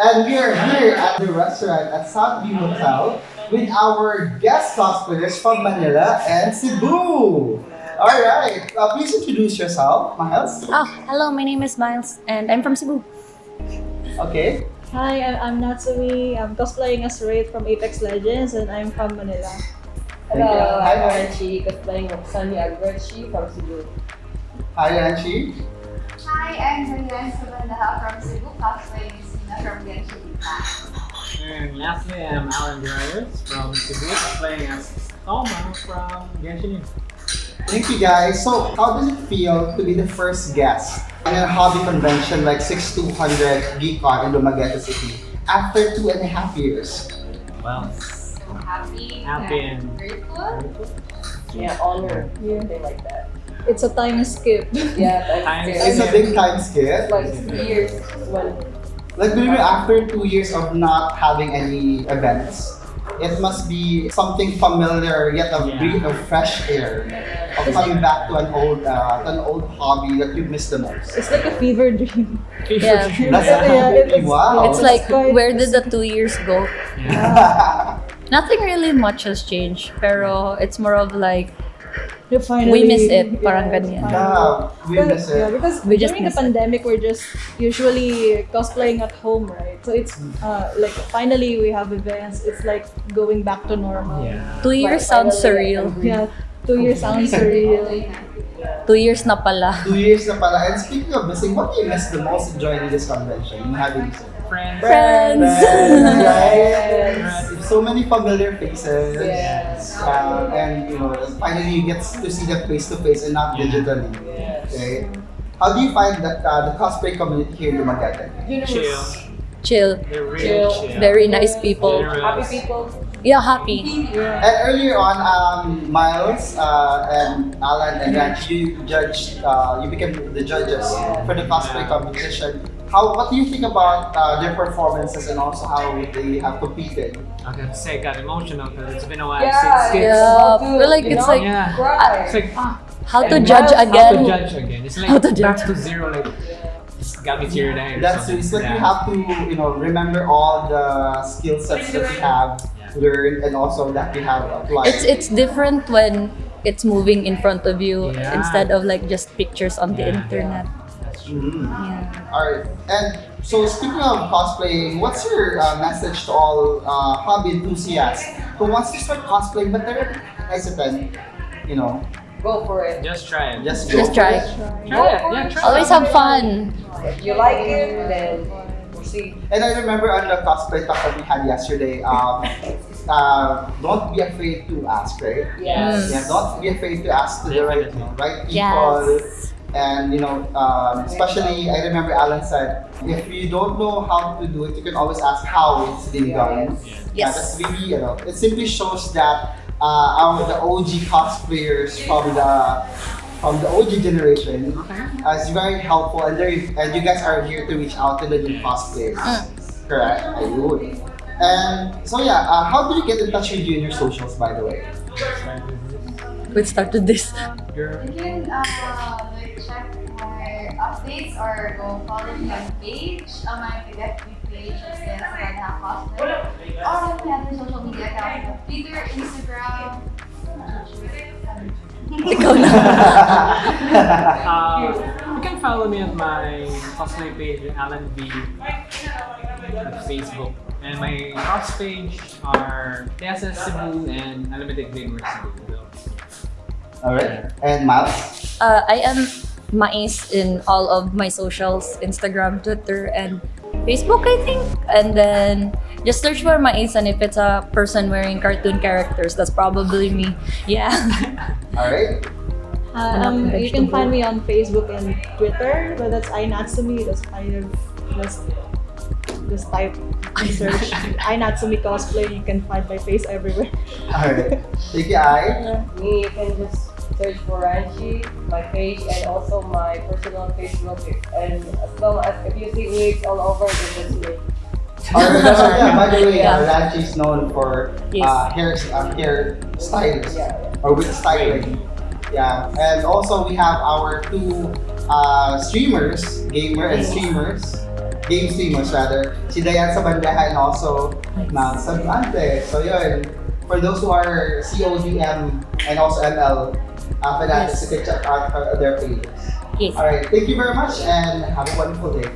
And we are here at the restaurant at Southview Hotel with our guest cosplayers from Manila and Cebu. Alright, uh, please introduce yourself, Miles. Oh, hello, my name is Miles and I'm from Cebu. Okay. Hi, I'm, I'm Natsumi. I'm cosplaying as Wraith from Apex Legends and I'm from Manila. Hello, Hi, I'm hi. Archie, cosplaying Roxani Agrechi from Cebu. Hi, Anchi. Hi, I'm Marianne Sabandaha from Cebu, cosplaying And lastly, I'm Alan Dryers from Cebu, playing as Thoma from Genshin Impact. Thank you guys. So, how does it feel to be the first guest in a hobby convention like 6200 GeekCon in Dumaguete City after two and a half years? Well, So happy, happy and and grateful. Yeah, honor, Yeah. something like that. It's a time skip. Yeah, Time that's It's a big time skip. like years when Like maybe after two years of not having any events, it must be something familiar yet a Yeah. breath of fresh air of coming back to an old uh, an old hobby that you miss the most. It's like a fever dream. Yeah. That's Yeah, really it's- wow. It's like, where did the two years go? yeah. Nothing really much has changed, pero it's more of like, You finally, We miss it, parang ganyan. yeah, we But- miss Yeah, because We during the miss it. pandemic, we're just usually cosplaying at home, right? So it's uh, like finally we have events. It's like going back to normal. yeah. two years sounds surreal. Yeah, two years sounds surreal. Two years na pala. Two years na pala. And speaking of missing, what do you miss the most joining this convention? In having Friends. Friends! right? So many familiar faces. Yes. Um, and you know, finally you get to see them face to face and not Yeah. digitally. Yes. Okay. How do you find that uh, the cosplay community here in Dumaguete? Chill. Chill. They're really Chill. chill. Very nice people. Generous. Happy people. Yeah, happy. Yeah. And earlier on, um, Miles uh, and Alan and Ranch, you judged, uh, you became the judges for the cosplay competition. How, what do you think about uh, their performances and also how they have competed? I gotta say, I got emotional because it's been a while Yeah, since kids. Yeah, Dude, feel like it's know? like Yeah. Cry. It's like, ah, how to And judge Miles, how how again. to judge again. It's How like to back judge. to zero, like, it's got me teary eyed. or That's something. it's like yeah. you have to, you know, remember all the skill sets that you have Yeah. learned and also that you have applied. It's it's different when it's moving in front of you Yeah. instead of like just pictures on the Yeah. internet. That's. Mhm. Yeah. Alright, and so speaking of cosplaying, what's your uh, message to all uh, hobby enthusiasts who wants to start cosplaying but they're hesitant? You know, Go for it. Just try it. just Just try. it. try it. Yeah, try Always it. have fun. If you like it, then we'll see. And I remember on the cosplay talk that we had yesterday, um, uh, don't be afraid to ask, right? Yes. Yeah, don't be afraid to ask to the right, right people. Yes. And you know, um, especially I remember Alan said, if you don't know how to do it, you can always ask how it's being done. Yeah, Yes. that's really, you know, it simply shows that uh, our the OG cosplayers from the from the OG generation uh, is very helpful, and they and you guys are here to reach out to the new cosplayers. Correct, I would. And so yeah, uh, how do you get in touch with you in your socials, by the way? We started this. You're- updates or go follow me on page, on my FB page, is Dance Sabandaha Cosplay. Or on my other social media accounts, Twitter, Instagram. Ikaw na. Uh, you can follow me at my cosplay page, Alan V, at Facebook. And my house page are TSS Cebu and Unlimited Gamers Cebu. Alright. And Miles? Uh, I am Mais in all of my socials, Instagram, Twitter, and Facebook, I think. And then just search for Mais, and if it's a person wearing cartoon characters, that's probably me. Yeah. Alright. Uh, um, you can find me on Facebook and Twitter, but that's iNatsumi. That's I just just type and search iNatsumi cosplay. You can find my face everywhere. Alright. Thank you, I. Me, you can just search for Ranchi, my page, and also my personal Facebook. And as long as if you see wigs all over, then that's me. Alright, that's what- yeah, by the way, uh, Yeah. Ranchi is known for Yes. uh, hair, uh, hair styles Yeah, yeah. or with styling. Yeah, and also we have our two uh, streamers, gamer and streamers, game streamers rather. Si Dayan sa bandahan and also Mal Sabante. So yun, for those who are CODM and also ML uh, fanatics, Yes. you can check out uh, their pages. Yes. Alright, thank you very much and have a wonderful day.